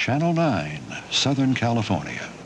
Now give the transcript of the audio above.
Channel 9, Southern California.